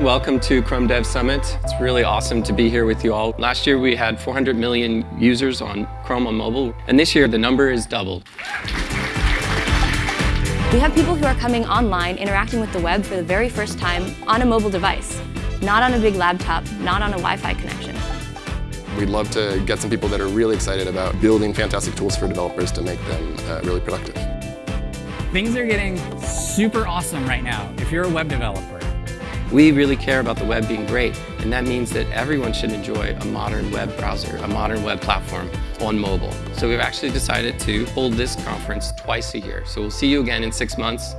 Welcome to Chrome Dev Summit. It's really awesome to be here with you all. Last year we had 400 million users on Chrome on mobile, and this year the number is doubled. We have people who are coming online, interacting with the web for the very first time on a mobile device, not on a big laptop, not on a Wi-Fi connection. We'd love to get some people that are really excited about building fantastic tools for developers to make them uh, really productive. Things are getting super awesome right now if you're a web developer. We really care about the web being great, and that means that everyone should enjoy a modern web browser, a modern web platform on mobile. So we've actually decided to hold this conference twice a year. So we'll see you again in six months.